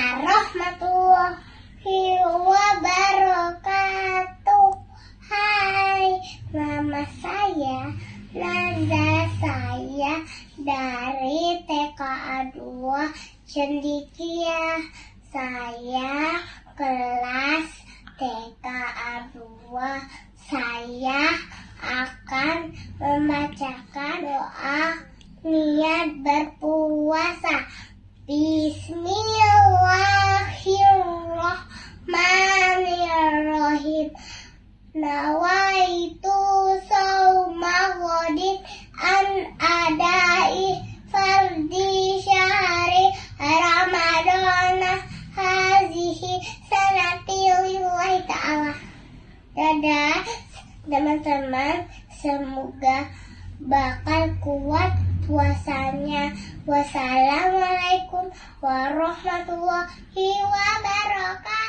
warahmatullahi wabarakatuh Hai Mama saya Naza saya Dari TKA 2 Cendikia Saya kelas TKA 2 Saya akan membacakan doa niat berpuasa Nawaitu sawma godin an adai fardi syahri Ramadana hazihi sanati lillahi ta'ala. Dadah teman-teman. Semoga bakal kuat puasanya. Wassalamualaikum warahmatullahi wabarakatuh